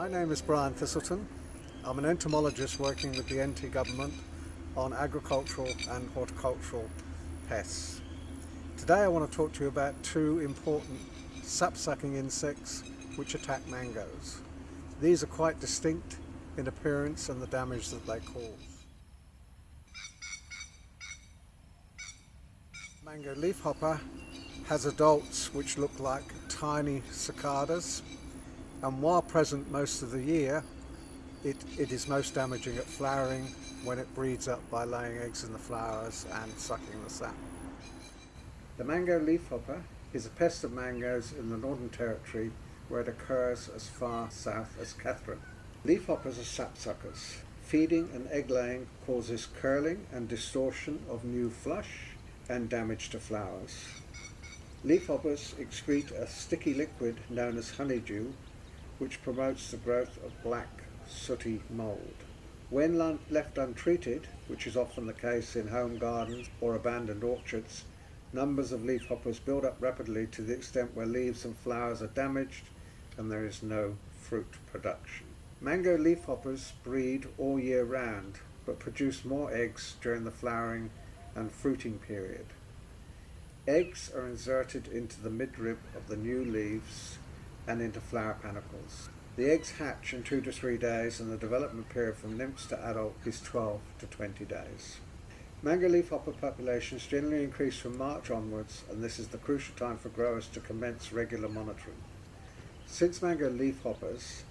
My name is Brian Thistleton. I'm an entomologist working with the NT government on agricultural and horticultural pests. Today I want to talk to you about two important sap-sucking insects which attack mangoes. These are quite distinct in appearance and the damage that they cause. Mango leafhopper has adults which look like tiny cicadas and while present most of the year it, it is most damaging at flowering when it breeds up by laying eggs in the flowers and sucking the sap. The mango leafhopper is a pest of mangoes in the Northern Territory where it occurs as far south as Katherine. Leafhoppers are sapsuckers. Feeding and egg laying causes curling and distortion of new flush and damage to flowers. Leafhoppers excrete a sticky liquid known as honeydew which promotes the growth of black sooty mould. When left untreated, which is often the case in home gardens or abandoned orchards, numbers of leafhoppers build up rapidly to the extent where leaves and flowers are damaged and there is no fruit production. Mango leafhoppers breed all year round but produce more eggs during the flowering and fruiting period. Eggs are inserted into the midrib of the new leaves and into flower panicles. The eggs hatch in two to three days and the development period from nymphs to adult is 12 to 20 days. Mango leafhopper populations generally increase from March onwards and this is the crucial time for growers to commence regular monitoring. Since mango leafhoppers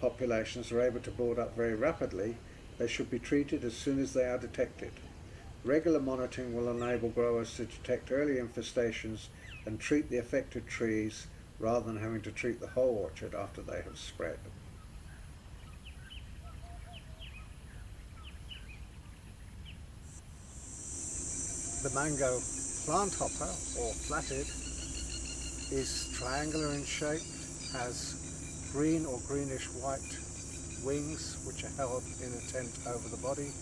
populations are able to build up very rapidly, they should be treated as soon as they are detected. Regular monitoring will enable growers to detect early infestations and treat the affected trees rather than having to treat the whole orchard after they have spread. The mango plant hopper or flathead is triangular in shape, has green or greenish white wings which are held in a tent over the body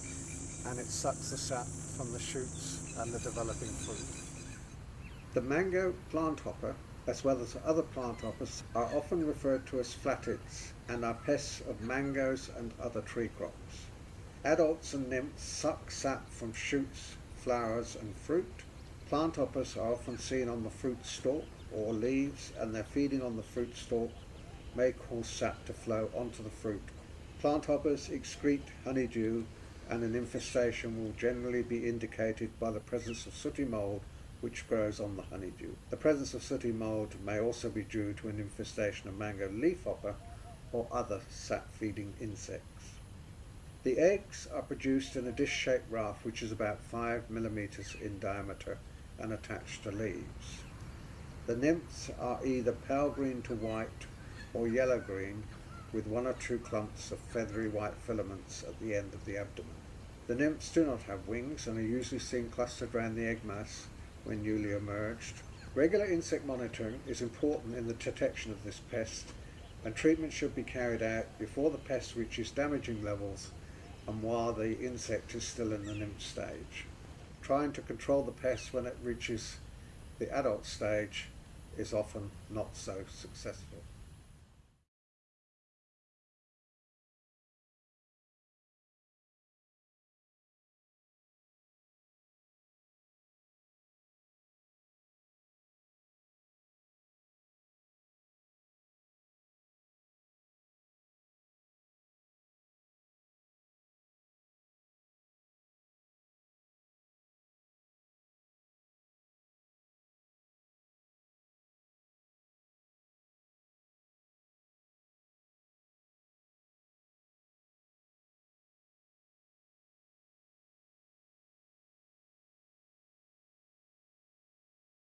and it sucks the sap from the shoots and the developing fruit. The mango plant hopper as well as other plant hoppers, are often referred to as flatheads and are pests of mangoes and other tree crops. Adults and nymphs suck sap from shoots, flowers and fruit. Plant hoppers are often seen on the fruit stalk or leaves and their feeding on the fruit stalk may cause sap to flow onto the fruit. Plant hoppers excrete honeydew and an infestation will generally be indicated by the presence of sooty mould which grows on the honeydew. The presence of sooty mould may also be due to an infestation of mango leafhopper or other sap-feeding insects. The eggs are produced in a dish-shaped raft which is about 5 millimeters in diameter and attached to leaves. The nymphs are either pale green to white or yellow-green with one or two clumps of feathery white filaments at the end of the abdomen. The nymphs do not have wings and are usually seen clustered around the egg mass when newly emerged. Regular insect monitoring is important in the detection of this pest and treatment should be carried out before the pest reaches damaging levels and while the insect is still in the nymph stage. Trying to control the pest when it reaches the adult stage is often not so successful.